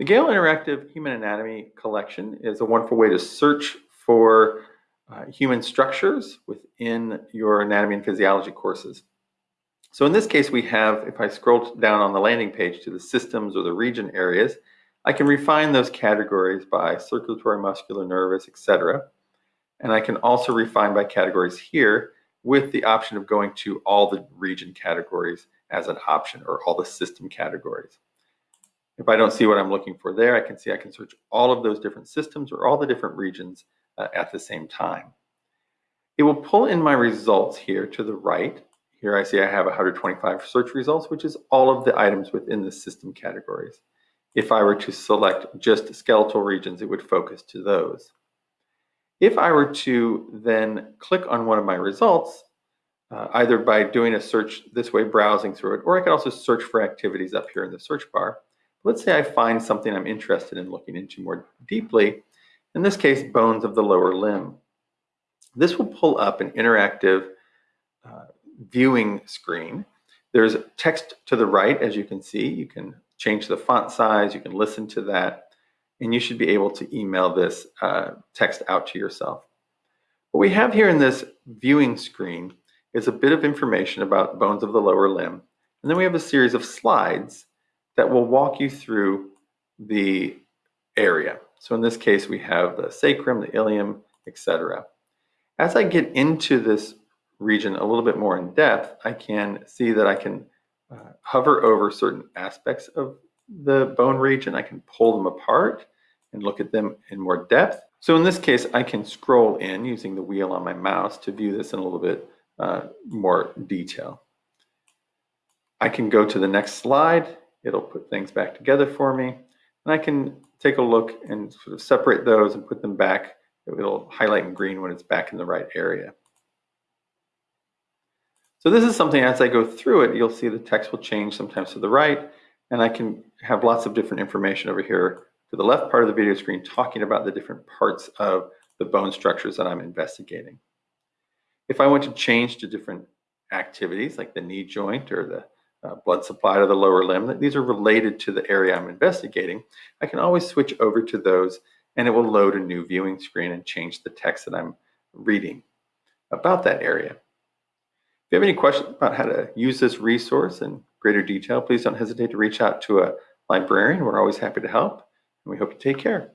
The Gale Interactive Human Anatomy Collection is a wonderful way to search for uh, human structures within your anatomy and physiology courses. So in this case, we have, if I scroll down on the landing page to the systems or the region areas, I can refine those categories by circulatory, muscular, nervous, etc. And I can also refine by categories here with the option of going to all the region categories as an option or all the system categories. If I don't see what I'm looking for there, I can see I can search all of those different systems or all the different regions uh, at the same time. It will pull in my results here to the right. Here I see I have 125 search results, which is all of the items within the system categories. If I were to select just skeletal regions, it would focus to those. If I were to then click on one of my results, uh, either by doing a search this way, browsing through it, or I could also search for activities up here in the search bar. Let's say I find something I'm interested in looking into more deeply, in this case, bones of the lower limb. This will pull up an interactive uh, viewing screen. There's text to the right, as you can see. You can change the font size, you can listen to that, and you should be able to email this uh, text out to yourself. What we have here in this viewing screen is a bit of information about bones of the lower limb, and then we have a series of slides that will walk you through the area. So in this case, we have the sacrum, the ilium, etc. As I get into this region a little bit more in depth, I can see that I can uh, hover over certain aspects of the bone region. I can pull them apart and look at them in more depth. So in this case, I can scroll in using the wheel on my mouse to view this in a little bit uh, more detail. I can go to the next slide. It'll put things back together for me. And I can take a look and sort of separate those and put them back. It'll highlight in green when it's back in the right area. So this is something as I go through it, you'll see the text will change sometimes to the right, and I can have lots of different information over here to the left part of the video screen talking about the different parts of the bone structures that I'm investigating. If I want to change to different activities like the knee joint or the uh, blood supply to the lower limb, these are related to the area I'm investigating, I can always switch over to those and it will load a new viewing screen and change the text that I'm reading about that area. If you have any questions about how to use this resource in greater detail, please don't hesitate to reach out to a librarian. We're always happy to help, and we hope you take care.